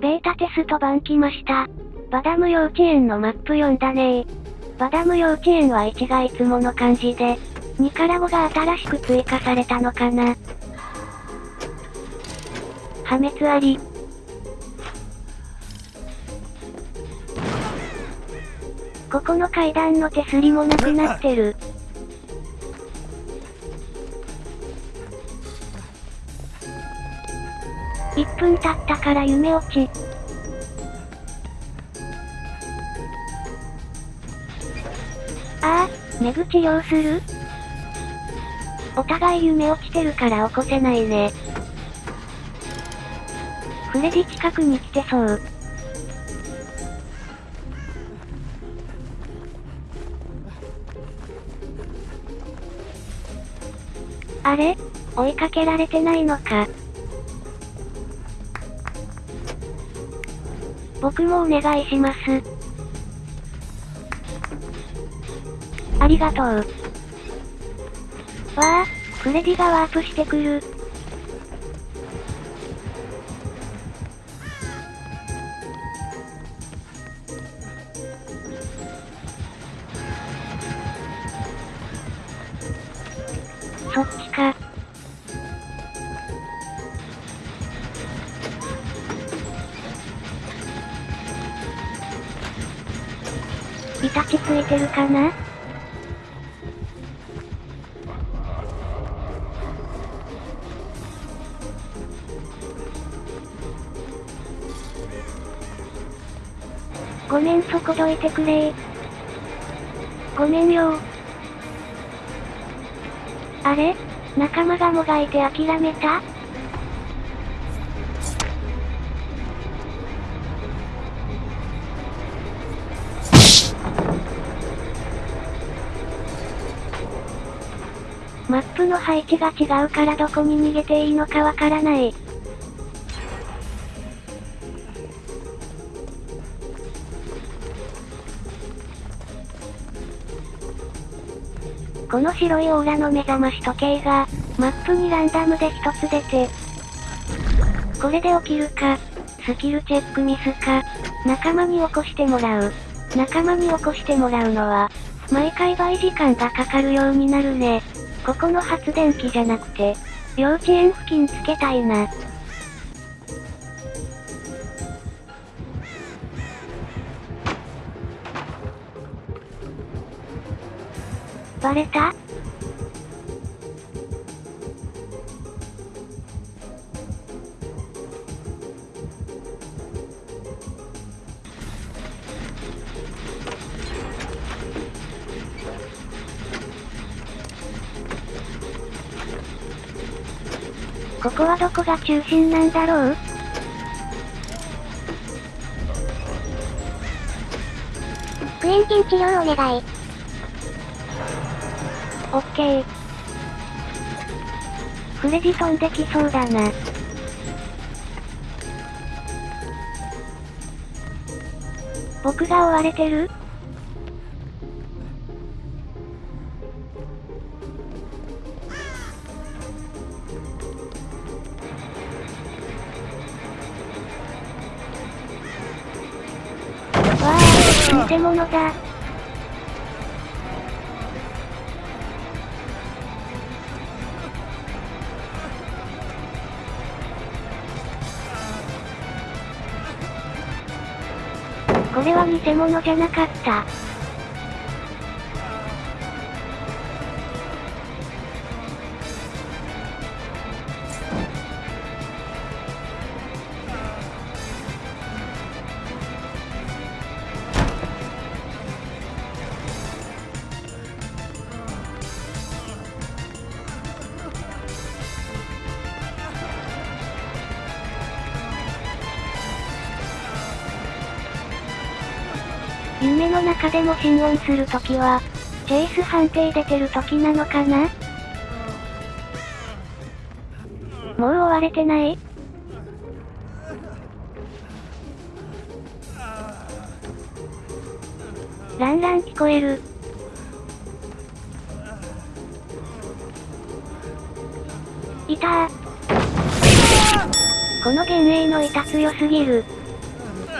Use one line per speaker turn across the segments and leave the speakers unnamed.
ベータテスト版来ました。バダム幼稚園のマップ読んだねバダム幼稚園は1がいつもの感じで、2から5が新しく追加されたのかな。破滅あり。ここの階段の手すりもなくなってる。分経ったから夢落ち。ああ、寝口用するお互い夢落ちてるから起こせないね。フレディ近くに来てそう。あれ？追いかけられてないのか。僕もお願いします。ありがとう。わあ、フレディがワープしてくる。そっちか。てるかな？ごめんそこどいてくれ。ごめんよ。あれ？仲間がもがいて諦めた？プの配置が違うからどこに逃げていいのかわからない。この白いオーラの目覚まし時計が、マップにランダムで一つ出て、これで起きるか、スキルチェックミスか、仲間に起こしてもらう。仲間に起こしてもらうのは、毎回倍時間がかかるようになるね。ここの発電機じゃなくて、幼稚園付近つけたいな。バレた？ここはどこが中心なんだろう？
クエンティン治療お願い。
オッケー。フレディ飛んできそうだな。僕が追われてる？建、物だ。これは偽物じゃなかった。夢の中でも心音するときは、チェイス判定出てるときなのかな？もう追われてない？ランラン聞こえる。いた。この幻影の板強すぎる。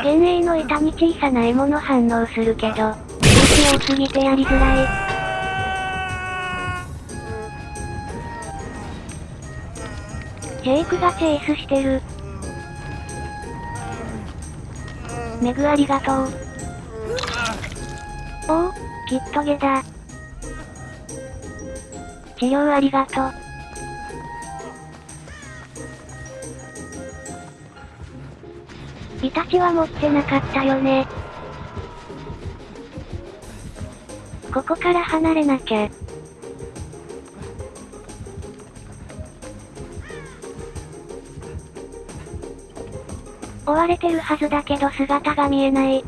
幻影の板に小さな獲物反応するけど、武器多すぎてやりづらい。ジェイクがチェイスしてる。メグありがとう。おお、キットゲだ。治療ありがとう。イタチは持ってなかったよね。ここから離れなきゃ。追われてるはずだけど姿が見えない。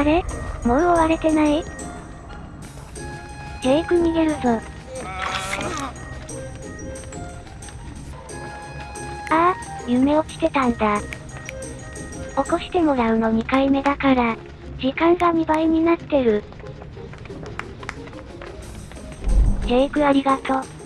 あれ？もう追われてない？ジェイク逃げるぞ。ああ、夢落ちてたんだ。起こしてもらうの2回目だから、時間が2倍になってる。ジェイクありがとう。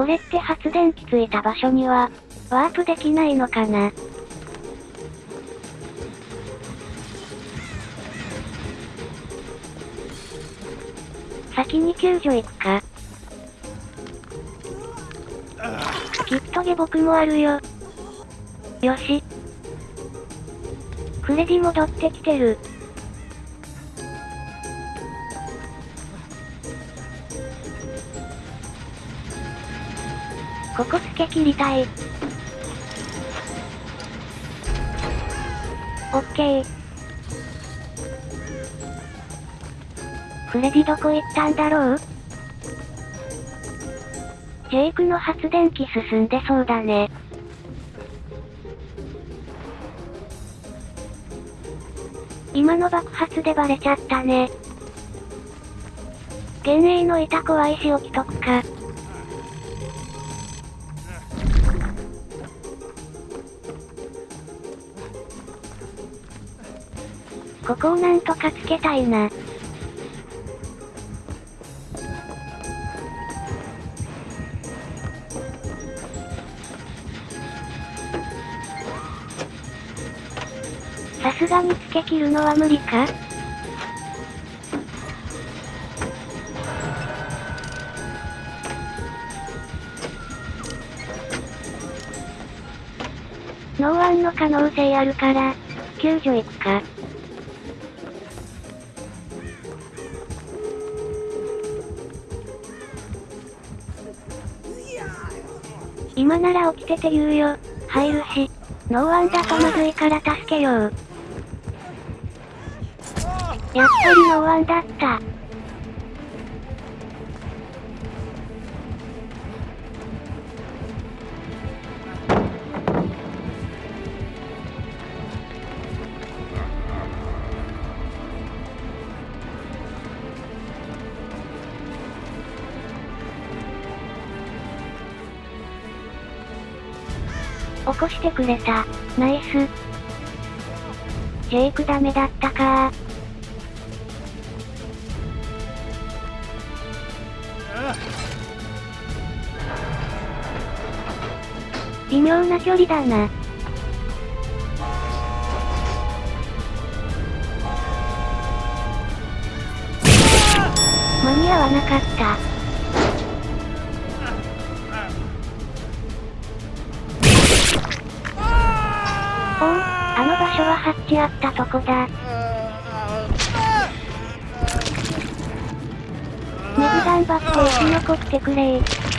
これって発電機ついた場所には、ワープできないのかな？先に救助行くか？きっと下僕もあるよ。よし。フレディ戻ってきてる。ここつけ切りたい。オッケー。フレディどこ行ったんだろう？ジェイクの発電機進んでそうだね。今の爆発でバレちゃったね。幻影の板怖いし置きとくか。ここをなんとかつけたいな。さすがにつけ切るのは無理か？ノーワンの可能性あるから、救助行くか？今なら起きてて言うよ。入るし。ノーワンだとまずいから助けよう。やっぱりノーワンだった。起こしてくれた。ナイス。ジェイクダメだったか微妙な距離だな。間に合わなかった。所はハッチあったとこだ。メグ頑張って生き残ってくれー。